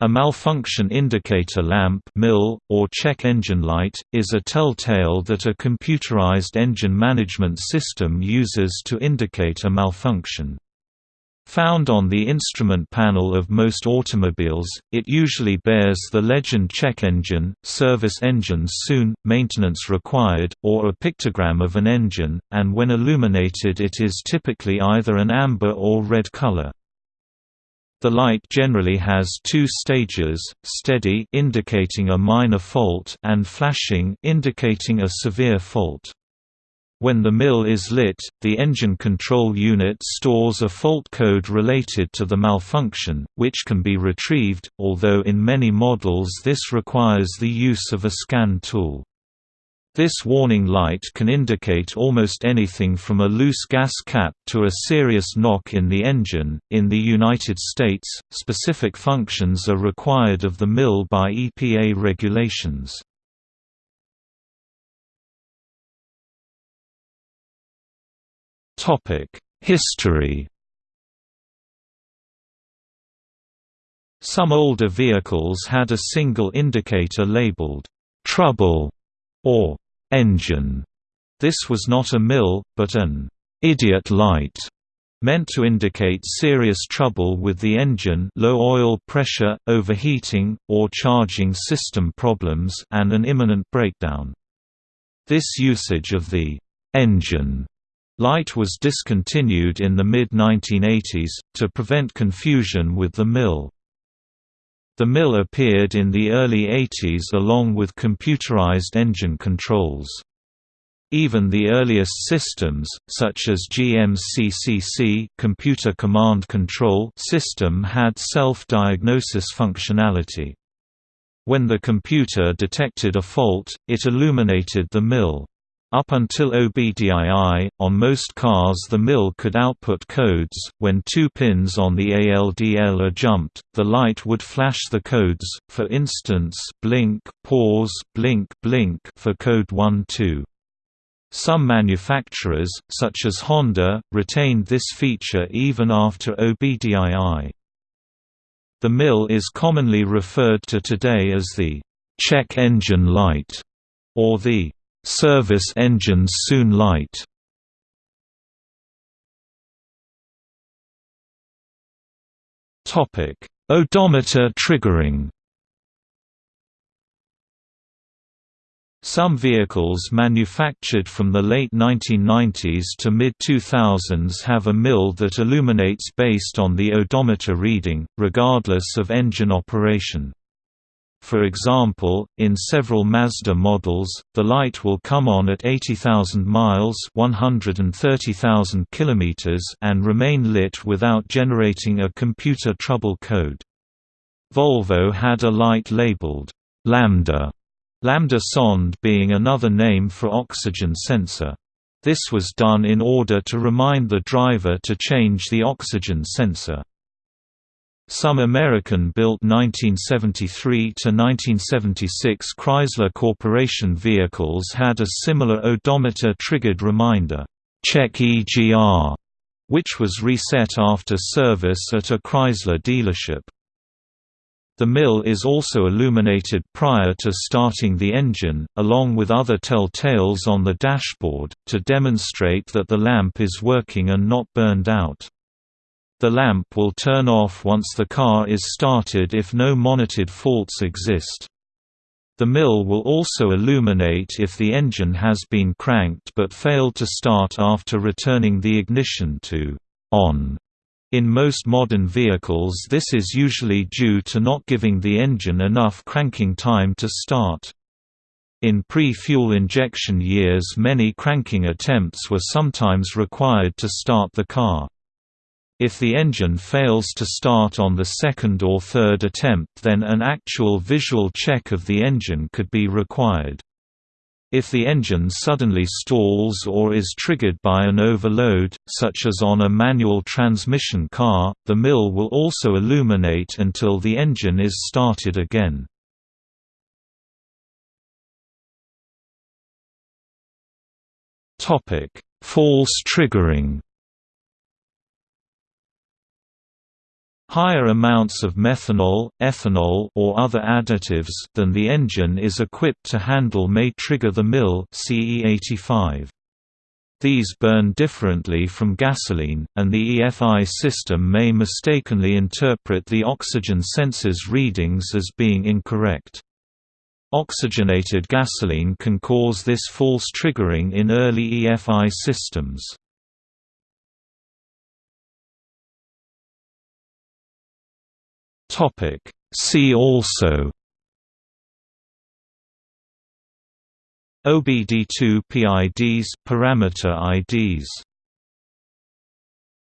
A malfunction indicator lamp MIL, or check engine light, is a telltale that a computerized engine management system uses to indicate a malfunction. Found on the instrument panel of most automobiles, it usually bears the legend check engine, service engines soon, maintenance required, or a pictogram of an engine, and when illuminated it is typically either an amber or red color. The light generally has two stages, steady indicating a minor fault and flashing indicating a severe fault. When the mill is lit, the engine control unit stores a fault code related to the malfunction, which can be retrieved, although in many models this requires the use of a scan tool. This warning light can indicate almost anything from a loose gas cap to a serious knock in the engine. In the United States, specific functions are required of the mill by EPA regulations. Topic: History. Some older vehicles had a single indicator labeled trouble or engine. This was not a mill, but an idiot light, meant to indicate serious trouble with the engine low oil pressure, overheating, or charging system problems and an imminent breakdown. This usage of the engine light was discontinued in the mid-1980s, to prevent confusion with the MIL. The mill appeared in the early 80s along with computerized engine controls. Even the earliest systems, such as GMCCC computer command control system had self-diagnosis functionality. When the computer detected a fault, it illuminated the MIL. Up until OBDII, on most cars the mill could output codes. When two pins on the ALDL are jumped, the light would flash the codes, for instance blink, pause, blink, blink for code 1-2. Some manufacturers, such as Honda, retained this feature even after OBDII. The mill is commonly referred to today as the check engine light, or the Service engines soon light Topic: Odometer triggering Some vehicles manufactured from the late 1990s to mid-2000s have a mill that illuminates based on the odometer reading, regardless of engine operation. For example, in several Mazda models, the light will come on at 80,000 miles (130,000 kilometers) and remain lit without generating a computer trouble code. Volvo had a light labeled Lambda, Lambda sonde being another name for oxygen sensor. This was done in order to remind the driver to change the oxygen sensor. Some American-built 1973–1976 Chrysler Corporation vehicles had a similar odometer-triggered reminder, "'Check EGR", which was reset after service at a Chrysler dealership. The mill is also illuminated prior to starting the engine, along with other telltales on the dashboard, to demonstrate that the lamp is working and not burned out. The lamp will turn off once the car is started if no monitored faults exist. The mill will also illuminate if the engine has been cranked but failed to start after returning the ignition to on. In most modern vehicles this is usually due to not giving the engine enough cranking time to start. In pre-fuel injection years many cranking attempts were sometimes required to start the car. If the engine fails to start on the second or third attempt then an actual visual check of the engine could be required. If the engine suddenly stalls or is triggered by an overload, such as on a manual transmission car, the mill will also illuminate until the engine is started again. False triggering Higher amounts of methanol, ethanol or other additives than the engine is equipped to handle may trigger the MIL CE85. These burn differently from gasoline, and the EFI system may mistakenly interpret the oxygen sensor's readings as being incorrect. Oxygenated gasoline can cause this false triggering in early EFI systems. Topic. See also OBD2 PIDs parameter IDs